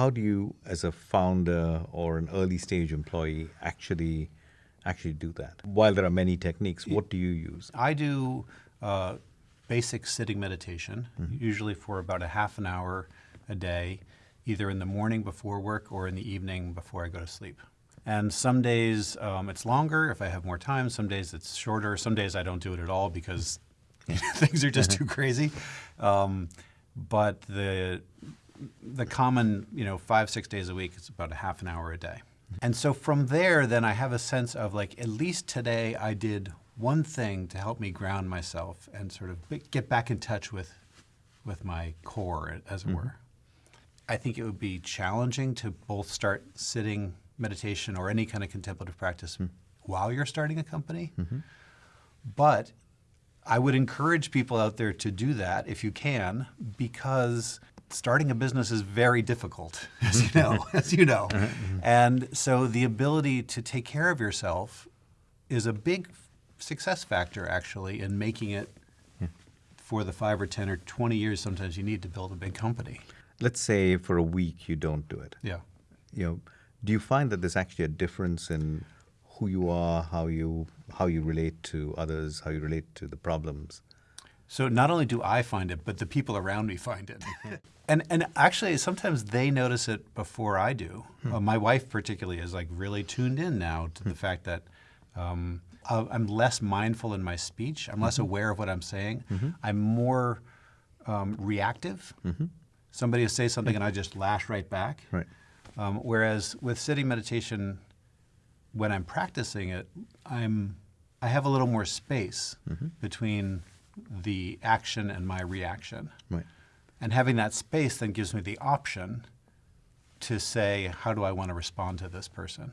how do you, as a founder or an early stage employee, actually actually do that? While there are many techniques, what do you use? I do uh, basic sitting meditation, usually for about a half an hour a day, either in the morning before work or in the evening before I go to sleep. And some days um, it's longer if I have more time. Some days it's shorter. Some days I don't do it at all because things are just too crazy. Um, but the the common, you know, five six days a week, it's about a half an hour a day. And so from there, then I have a sense of like at least today I did one thing to help me ground myself and sort of get back in touch with with my core, as it mm-hmm. were. I think it would be challenging to both start sitting meditation or any kind of contemplative practice hmm. while you're starting a company. Mm-hmm. But I would encourage people out there to do that if you can, because starting a business is very difficult, mm-hmm. as you know, as you know. And so the ability to take care of yourself is a big success factor actually in making it hmm. for the five or 10 or 20 years sometimes you need to build a big company. Let's say for a week you don't do it. Yeah. You know, do you find that there's actually a difference in who you are, how you how you relate to others, how you relate to the problems? So not only do I find it, but the people around me find it. and and actually sometimes they notice it before I do. Uh, my wife particularly is like really tuned in now to the fact that um, I'm less mindful in my speech. I'm less aware of what I'm saying. I'm more um, reactive. Somebody will say something and I just lash right back. Right. Um, whereas with sitting meditation, when I'm practicing it, I'm I have a little more space between the action and my reaction. Right. And having that space then gives me the option to say, how do I want to respond to this person?